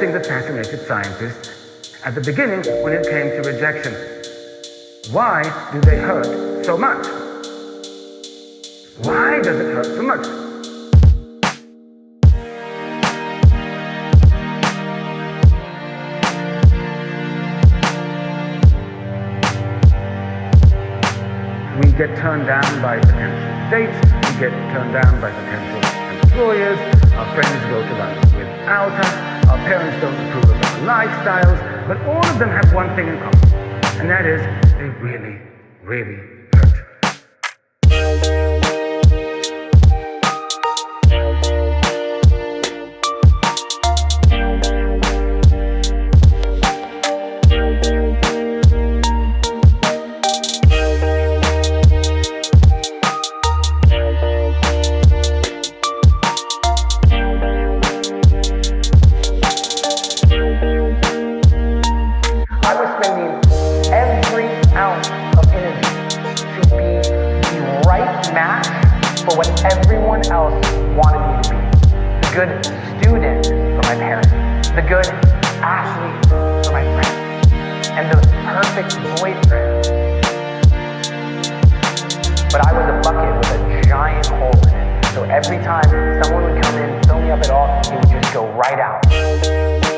thing that fascinated scientists at the beginning when it came to rejection. Why do they hurt so much? Why does it hurt so much? We get turned down by potential dates, we get turned down by potential employers, our friends go to lunch without us, parents don't approve of our lifestyles, but all of them have one thing in common, and that is they really, really for what everyone else wanted me to be. The good student for my parents, the good athlete for my friends, and the perfect boyfriend. But I was a bucket with a giant hole in it. So every time someone would come in, fill me up at all, it would just go right out.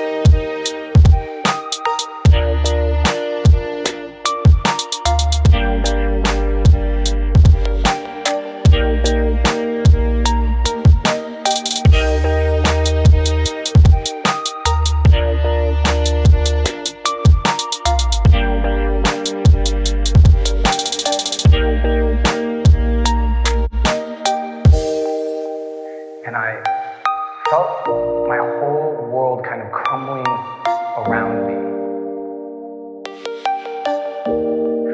And I felt my whole world kind of crumbling around me.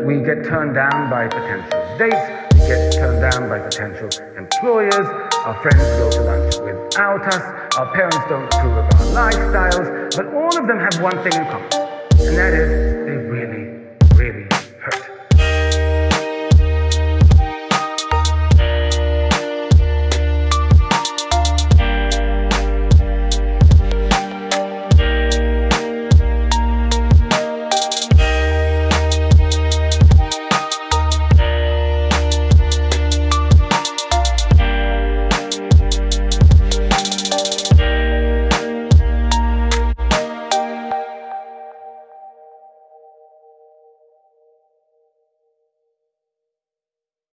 We get turned down by potential dates, we get turned down by potential employers, our friends go to lunch without us, our parents don't approve of our lifestyles, but all of them have one thing in common, and that is they